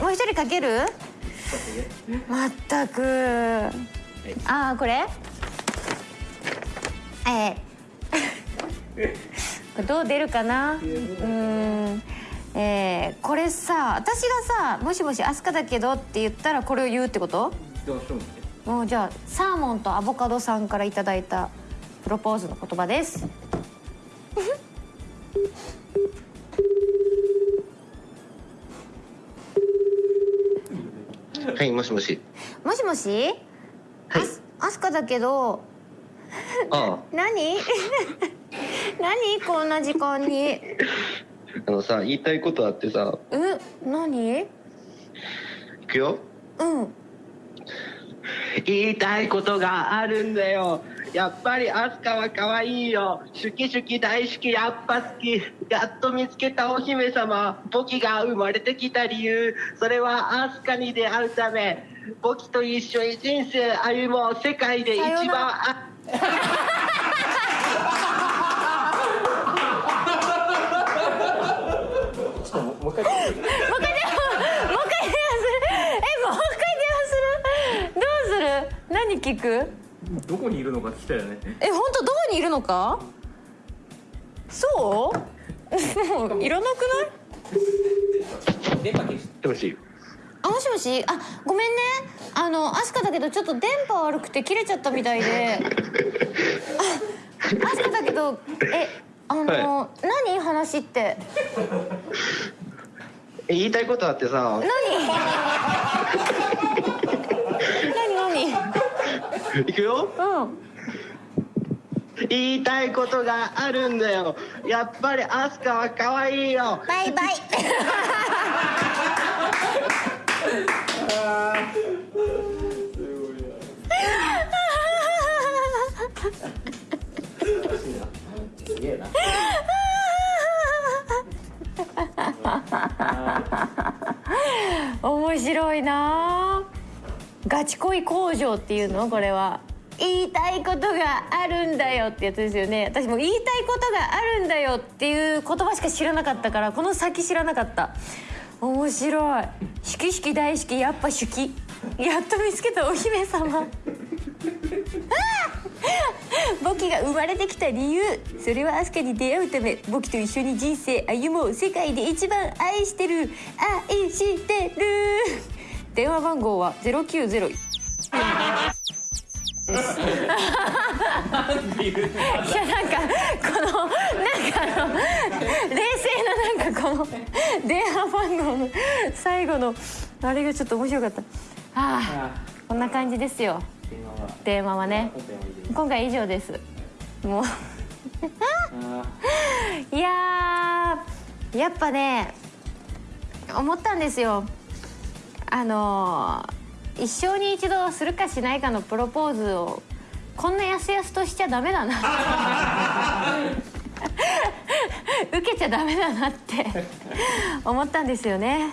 もう一人かける？まったく。ああこれ？えー、これどう出るかな？うん。えー、これさ私がさ「もしもし飛鳥だけど」って言ったらこれを言うってこと？もうじゃあサーモンとアボカドさんからいただいたプロポーズの言葉です はいもしもし。もしもし？はい。アスカだけど。あ 何？何？こんな時間に？あ あのさ言いたいことあってさ。え何？いくよ。うん。言いたいことがあるんだよやっぱりアスカは可愛いよ。シュキシュキ大好きやっぱ好き。やっと見つけたお姫様ボキが生まれてきた理由。それはアスカに出会うため。ボキと一緒に人生歩もう世界で一番。ら。あもう一回電話する。もう一回電話する。えもう一回電話する。どうする？何聞く？どこにいるのか聞きたいよね。え本当どこにいるのか？そう？いらなくない？電波消しもしあもしもし？あごめんね。あのアスカだけどちょっと電波悪くて切れちゃったみたいで。あアスカだけどえあの、は何話って？え言いたいことあってさ。何？いくよ。うん。言いたいことがあるんだよ。やっぱりアスカは可愛いよ。バイバイ。すげえな。面白いなガチ恋工場っていうの？これは。言いたいことがあるんだよってやつですよね。私も言いたいことがあるんだよっていう言葉しか知らなかったからこの先知らなかった。面白い「しきしき大好き。やっぱ手記」やっと見つけたお姫様。あー！ボキが生まれてきた理由。それはアスカに出会うためボキと一緒に人生歩もう世界で一番愛してる。愛してる。電話番号は090いやなんかこのなんかあの冷静ななんかこの電話番号の最後のあれがちょっと面白かった。ああこんな感じですよ。電話は。ね。今回は以上です。もう。あいやーやっぱね思ったんですよあのー一生に一度するかしないかのプロポーズをこんなやすやすとしちゃダメだな。受けちゃダメだなって思ったんですよね